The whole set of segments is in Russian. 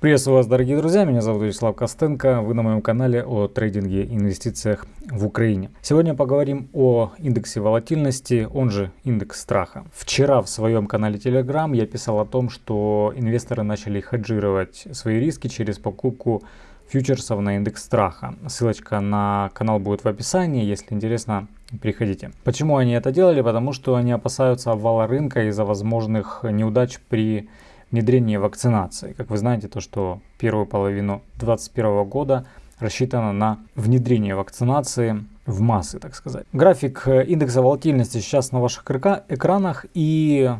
Приветствую вас, дорогие друзья, меня зовут Вячеслав Костенко, вы на моем канале о трейдинге и инвестициях в Украине. Сегодня поговорим о индексе волатильности, он же индекс страха. Вчера в своем канале Telegram я писал о том, что инвесторы начали хеджировать свои риски через покупку фьючерсов на индекс страха. Ссылочка на канал будет в описании, если интересно, приходите. Почему они это делали? Потому что они опасаются обвала рынка из-за возможных неудач при внедрение вакцинации. Как вы знаете, то, что первую половину 2021 года рассчитано на внедрение вакцинации в массы, так сказать. График э, индекса волатильности сейчас на ваших экранах. И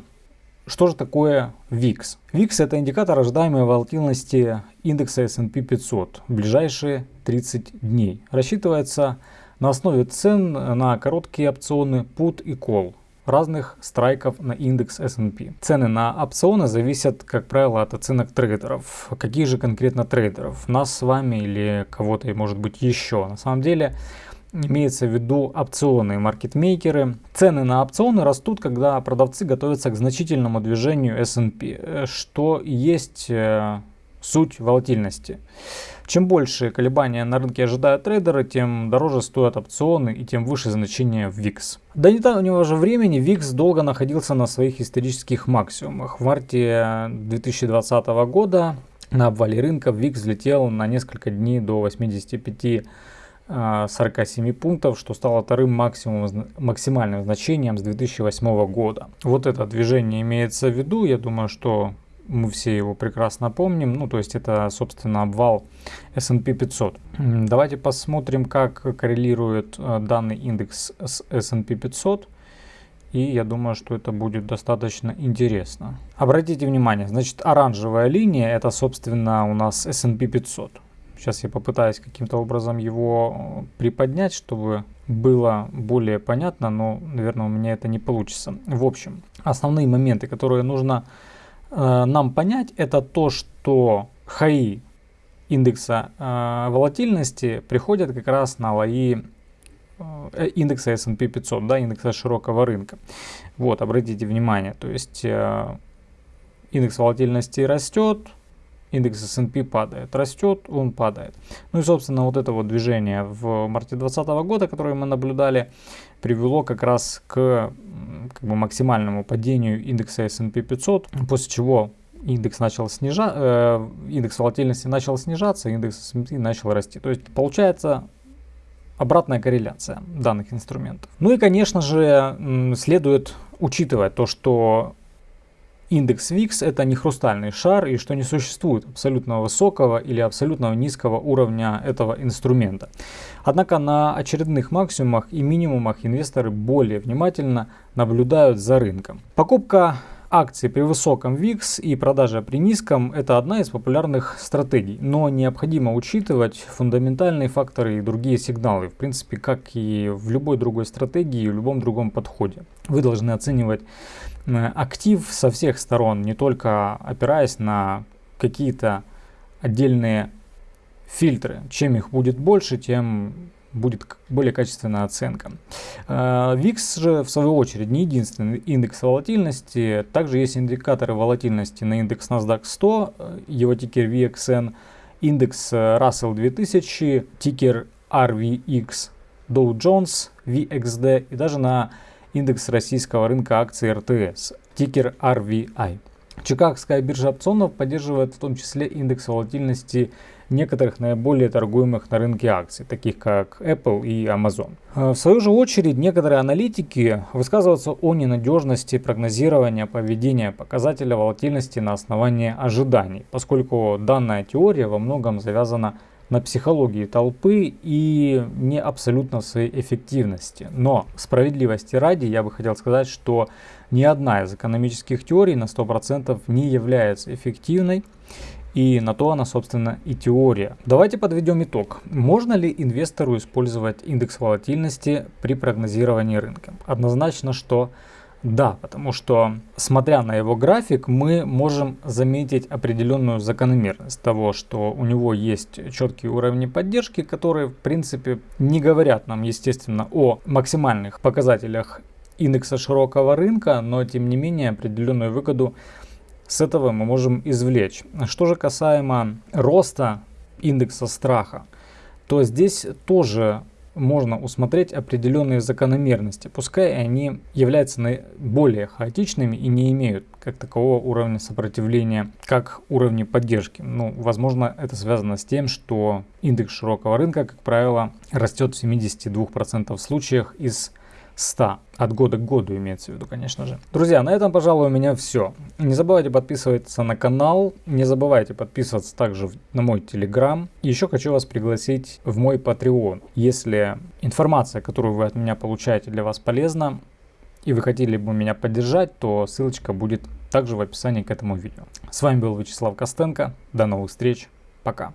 что же такое VIX? VIX это индикатор ожидаемой волатильности индекса S&P 500 в ближайшие 30 дней. Рассчитывается на основе цен на короткие опционы put и call разных страйков на индекс S&P. Цены на опционы зависят, как правило, от оценок трейдеров. Какие же конкретно трейдеров? Нас с вами или кого-то, может быть, еще. На самом деле, имеется в виду опционы, маркетмейкеры. Цены на опционы растут, когда продавцы готовятся к значительному движению S&P, что есть э, суть волатильности. Чем больше колебания на рынке ожидают трейдеры, тем дороже стоят опционы и тем выше значение VIX. До недавнего же времени VIX долго находился на своих исторических максимумах. В марте 2020 года на обвале рынка VIX взлетел на несколько дней до 85 47 пунктов, что стало вторым максимум, максимальным значением с 2008 года. Вот это движение имеется в виду. Я думаю, что мы все его прекрасно помним. Ну, то есть это, собственно, обвал S&P 500. Давайте посмотрим, как коррелирует э, данный индекс с S&P 500. И я думаю, что это будет достаточно интересно. Обратите внимание, значит, оранжевая линия это, собственно, у нас S&P 500. Сейчас я попытаюсь каким-то образом его э, приподнять, чтобы было более понятно, но, наверное, у меня это не получится. В общем, основные моменты, которые нужно Э, нам понять, это то, что хаи индекса э, волатильности приходят как раз на лои э, индекса S&P 500, да, индекса широкого рынка. Вот, обратите внимание, то есть э, индекс волатильности растет, индекс S&P падает, растет, он падает. Ну и, собственно, вот это вот движение в марте 2020 года, которое мы наблюдали, привело как раз к как бы, максимальному падению индекса S&P 500, после чего индекс начал снижаться, э, индекс волатильности начал снижаться, индекс S&P начал расти. То есть получается обратная корреляция данных инструментов. Ну и, конечно же, следует учитывать то, что Индекс VIX это не хрустальный шар и что не существует абсолютно высокого или абсолютно низкого уровня этого инструмента. Однако на очередных максимумах и минимумах инвесторы более внимательно наблюдают за рынком. Покупка акций при высоком VIX и продажа при низком – это одна из популярных стратегий, но необходимо учитывать фундаментальные факторы и другие сигналы, в принципе, как и в любой другой стратегии в любом другом подходе. Вы должны оценивать Э, актив со всех сторон, не только опираясь на какие-то отдельные фильтры. Чем их будет больше, тем будет более качественная оценка. VIX э, же, в свою очередь, не единственный индекс волатильности. Также есть индикаторы волатильности на индекс NASDAQ 100, э, его тикер VXN, индекс Russell 2000, тикер RVX, Dow Jones, VXD и даже на индекс российского рынка акций РТС, тикер RVI. Чикагская биржа опционов поддерживает в том числе индекс волатильности некоторых наиболее торгуемых на рынке акций, таких как Apple и Amazon. В свою же очередь, некоторые аналитики высказываются о ненадежности прогнозирования поведения показателя волатильности на основании ожиданий, поскольку данная теория во многом завязана на психологии толпы и не абсолютно своей эффективности. Но справедливости ради я бы хотел сказать, что ни одна из экономических теорий на 100% не является эффективной. И на то она, собственно, и теория. Давайте подведем итог. Можно ли инвестору использовать индекс волатильности при прогнозировании рынка? Однозначно, что да, потому что, смотря на его график, мы можем заметить определенную закономерность того, что у него есть четкие уровни поддержки, которые, в принципе, не говорят нам, естественно, о максимальных показателях индекса широкого рынка, но, тем не менее, определенную выгоду с этого мы можем извлечь. Что же касаемо роста индекса страха, то здесь тоже можно усмотреть определенные закономерности, пускай они являются более хаотичными и не имеют как такового уровня сопротивления, как уровни поддержки. Ну, возможно, это связано с тем, что индекс широкого рынка, как правило, растет в 72% случаях из 100. От года к году имеется в виду, конечно же. Друзья, на этом, пожалуй, у меня все. Не забывайте подписываться на канал. Не забывайте подписываться также на мой телеграм. Еще хочу вас пригласить в мой Patreon. Если информация, которую вы от меня получаете, для вас полезна, и вы хотели бы меня поддержать, то ссылочка будет также в описании к этому видео. С вами был Вячеслав Костенко. До новых встреч. Пока.